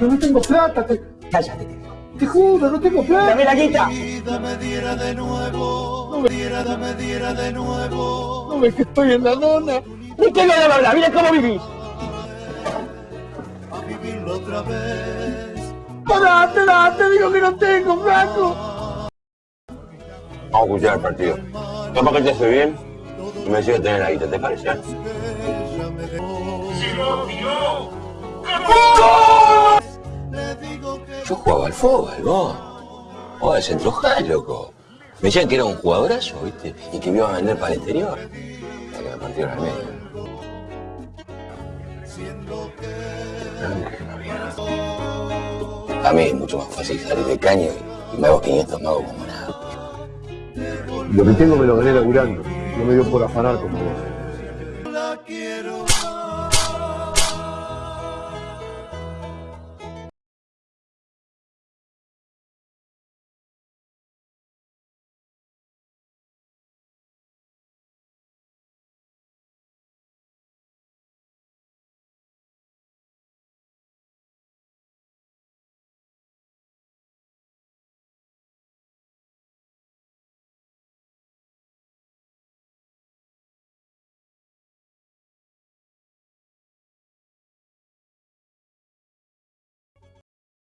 Yo no tengo plata, te, Cállate, te te juro, no tengo plata. ¡Dame la guita! me diera de nuevo, me diera, me diera de nuevo. No ves que estoy en la lona. ¡Ni que no le hablar! ¡Mira cómo vivís! A vivirlo otra vez. Pará, te da, te digo que no tengo, flaco. Vamos a escuchar el partido. Capaz que te hace bien y me sigue tener la guita, ¿te parece? Me dejó. Yo jugaba al fútbol, vos. Vos de centro jal, loco. Me decían que era un jugadorazo, ¿viste? Y que me iba a vender para el exterior. Hasta que me partieron al medio. A mí es mucho más fácil salir de caño y me hago 500 magos como nada. Lo que tengo me lo gané laburando. No me dio por afanar como vos.